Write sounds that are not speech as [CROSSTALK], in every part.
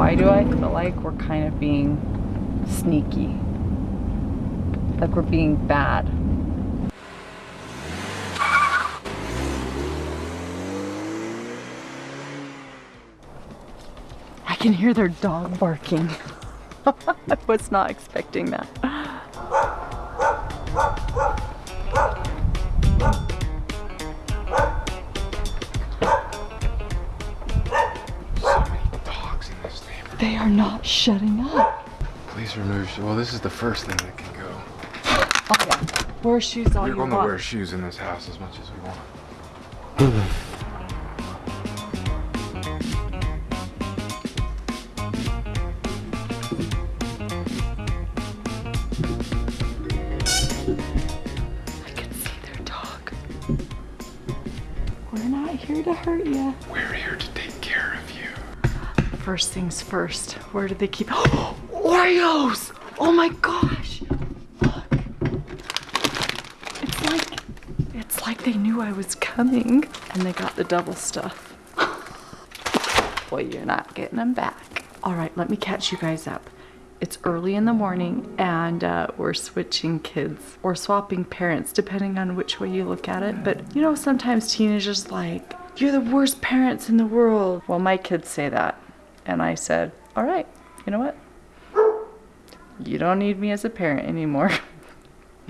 Why do I feel like we're kind of being sneaky? Like we're being bad. I can hear their dog barking. [LAUGHS] I was not expecting that. They are not shutting up. Please remove. Well, this is the first thing that can go. Oh yeah. Wear shoes all We're you going to wear shoes in this house as much as we want. I can see their dog. We're not here to hurt you. We're here to take care of you. First things first. Where did they keep [GASPS] Oreos? Oh my gosh. Look. It's like it's like they knew I was coming and they got the double stuff. [LAUGHS] Well, you're not getting them back. All right, let me catch you guys up. It's early in the morning and uh, we're switching kids or swapping parents, depending on which way you look at it. But you know, sometimes teenagers like, you're the worst parents in the world. Well, my kids say that. And I said, all right, you know what? You don't need me as a parent anymore. [LAUGHS]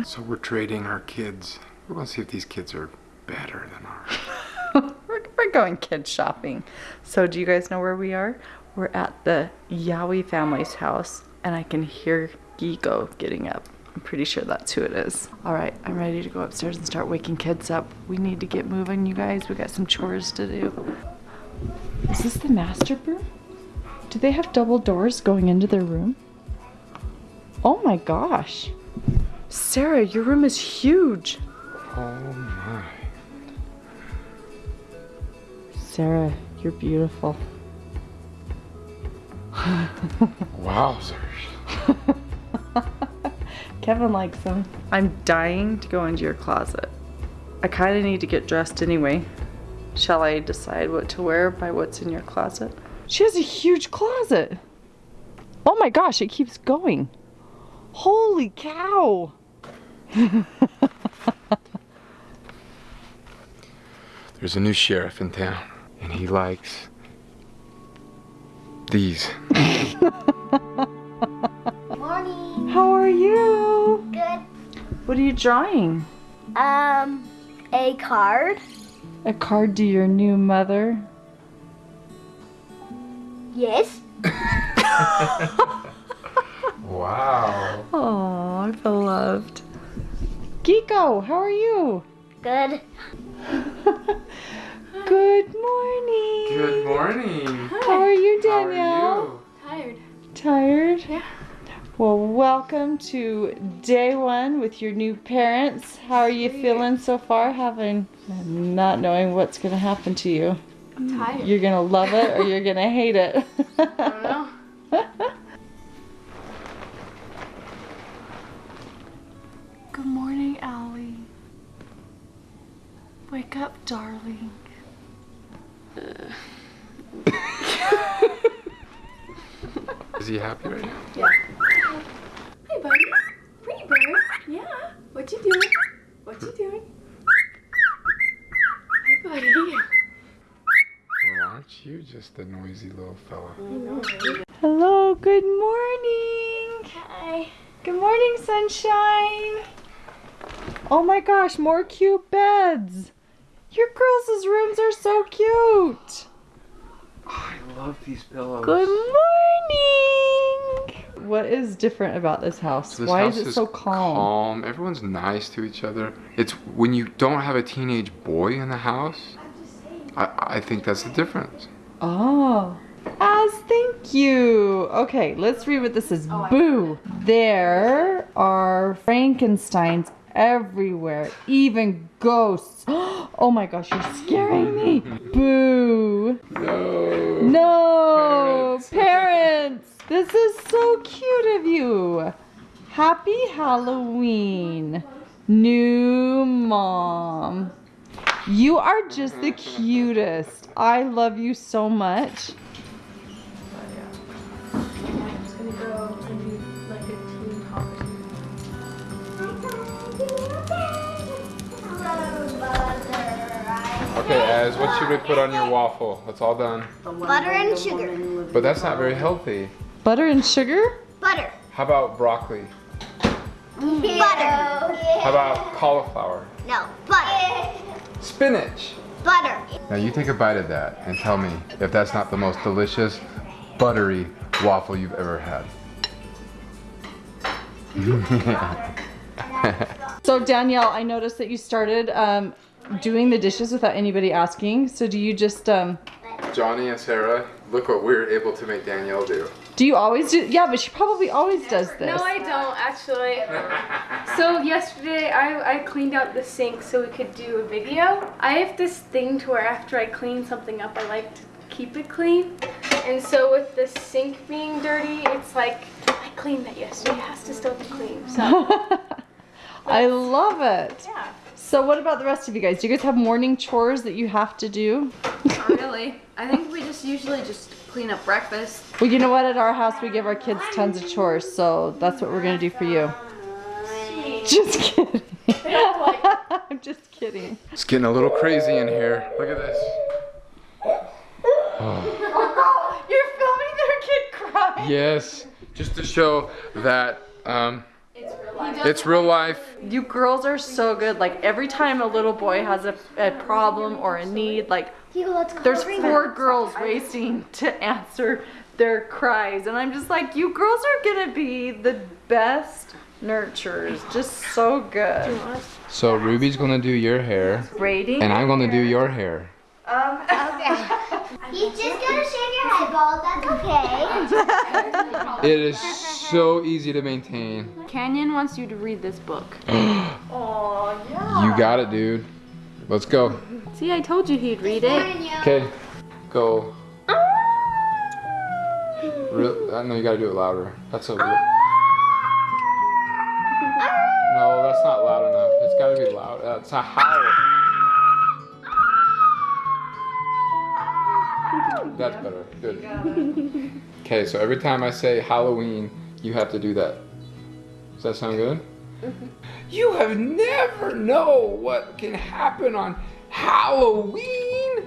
So we're trading our kids. We're going to see if these kids are better than ours. [LAUGHS] we're, we're going kid shopping. So, do you guys know where we are? We're at the Yowie family's house, and I can hear Gigo getting up. I'm pretty sure that's who it is. All right, I'm ready to go upstairs and start waking kids up. We need to get moving, you guys. We got some chores to do. Is this the master room? Do they have double doors going into their room? Oh my gosh. Sarah, your room is huge. Oh my. Sarah, you're beautiful. [LAUGHS] Wowzers. [LAUGHS] Kevin likes them. I'm dying to go into your closet. I kind of need to get dressed anyway. Shall I decide what to wear by what's in your closet? She has a huge closet. Oh my gosh, it keeps going. Holy cow. [LAUGHS] There's a new sheriff in town, and he likes these. [LAUGHS] Morning. How are you? Good. What are you drawing? Um, a card. A card to your new mother. Yes. Wow. Oh, I feel loved. Geeko, how are you? Good. Good morning. Good morning. How are you, How Danielle? are you? Tired. Tired? Yeah. Well, welcome to day one with your new parents. How are you feeling so far, having not knowing what's going to happen to you? I'm tired. You're going to love it or you're going to hate it. I don't know. Good morning, Allie. Wake up, darling. [LAUGHS] Is he happy right now? Yeah. Hey, buddy. Pretty bird. Yeah. What you doing? What you doing? Hi, buddy. Well, aren't you just a noisy little fella? Hello, good morning. Hi. Good morning, sunshine. Oh my gosh, more cute beds. Your girls' rooms are so cute. I love these pillows. Good morning. What is different about this house? So this Why house is it so calm? calm. Everyone's nice to each other. It's when you don't have a teenage boy in the house. I, I think that's the difference. Oh. As thank you. Okay, let's read what this is. Oh, Boo. There are Frankensteins everywhere, even ghosts. [GASPS] Oh my gosh, you're scaring me. Boo. No. No, Parents. parents. This is so cute of you. Happy Halloween, new mom. You are just the cutest. I love you so much. Okay, as what should we put on your waffle? That's all done. Butter and sugar. But that's not very healthy. Butter and sugar? Butter. How about broccoli? Butter. How about cauliflower? No, butter. Spinach. Butter. Now you take a bite of that and tell me if that's not the most delicious, buttery waffle you've ever had. [LAUGHS] So Danielle, I noticed that you started um, doing the dishes without anybody asking. So do you just um, Johnny and Sarah, look what we are able to make Danielle do. Do you always do? Yeah, but she probably always does this. No, I don't actually. So yesterday I, I cleaned out the sink so we could do a video. I have this thing to where after I clean something up, I like to keep it clean. And so with the sink being dirty, it's like I cleaned that yesterday. It has to still be clean. So [LAUGHS] I love it. yeah. So what about the rest of you guys? Do you guys have morning chores that you have to do? Not really. I think we just usually just clean up breakfast. Well, you know what? At our house, we give our kids tons of chores, so that's what we're gonna do for you. Just kidding. [LAUGHS] I'm just kidding. It's getting a little crazy in here. Look at this. [LAUGHS] You're filming their kid cry. Yes, just to show that um, it's real life. You girls are so good. Like every time a little boy has a, a problem or a need, like Hugo, let's go. there's four girls racing to answer their cries, and I'm just like, you girls are gonna be the best nurturers. Just so good. So Ruby's gonna do your hair, Braiding. and I'm gonna do your hair. Um, [LAUGHS] okay. [LAUGHS] He's just gonna shave your head bald. That's okay. It is so easy to maintain. Canyon wants you to read this book. Oh [GASPS] yeah. You got it, dude. Let's go. See, I told you he'd read it. Okay, go. Real, uh, no, you gotta do it louder. That's a. Real... No, that's not loud enough. It's gotta be loud. It's a howl. That's better. Good. [LAUGHS] Okay, so every time I say Halloween, you have to do that. Does that sound good? Mm-hmm. You have never know what can happen on Halloween.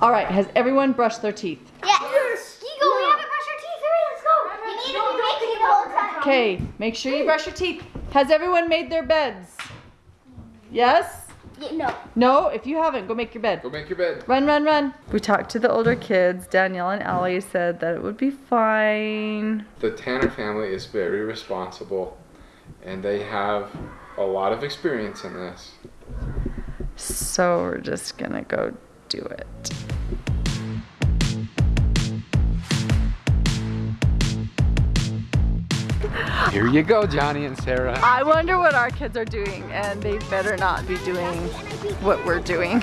All right. Has everyone brushed their teeth? Yes. Hugo, we haven't brushed our teeth. Hurry, let's go. You need to be making it the whole time. Okay. Make sure you brush your teeth. Has everyone made their beds? Yes. Yeah, no. No. If you haven't, go make your bed. Go make your bed. Run, run, run. We talked to the older kids. Danielle and Allie said that it would be fine. The Tanner family is very responsible and they have a lot of experience in this. So we're just gonna go do it. Here you go, Johnny and Sarah. I wonder what our kids are doing, and they better not be doing what we're doing. [LAUGHS]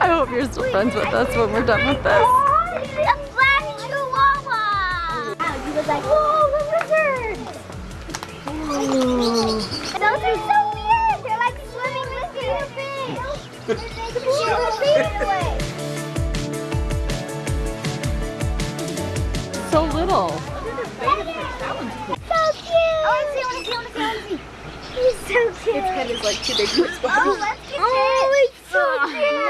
I hope you're still friends with us when we're done with this. A black chihuahua. He was like, whoa, the lizard. Those like too big for its. Oh, let's get oh, it's so cute.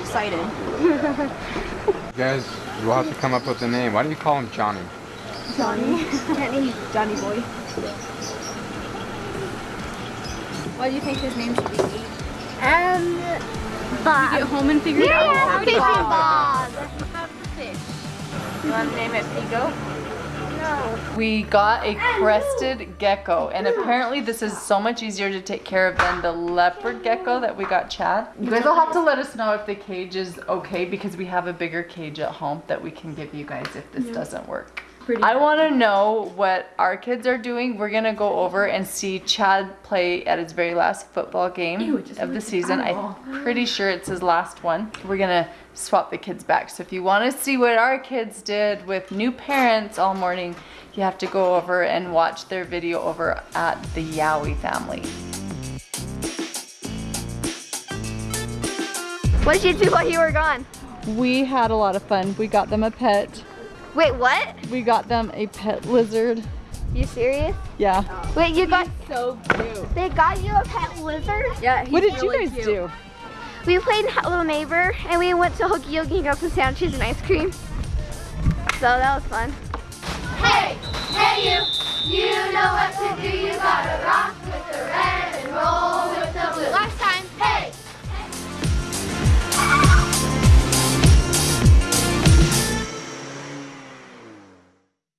Excited. You guys, you'll have to come up with a name. Why do you call him Johnny? Johnny. Johnny. Johnny boy. What do you think his name should be? Um, Bob. Get home and figure it out. Yeah, fishing Bob. Have the fish. You want to name it Pico? We got a crested gecko, and apparently this is so much easier to take care of than the leopard gecko that we got Chad. You guys will have to let us know if the cage is okay because we have a bigger cage at home that we can give you guys if this doesn't work. I want to know what our kids are doing. We're gonna go over and see Chad play at his very last football game of the season. I'm pretty sure it's his last one. We're gonna swap the kids back. So if you want to see what our kids did with new parents all morning, you have to go over and watch their video over at the Yowie family. What did you do while you were gone? We had a lot of fun. We got them a pet. Wait, what? We got them a pet lizard You serious? Yeah. Wait, you got So cute. they got you a pet lizard? Yeah. What he's did you guys cute. do? We played Hello Neighbor and we went to Hokey Yogi and got some sandwiches and ice cream. So that was fun. Hey, hey you, you know what to do, you gotta rock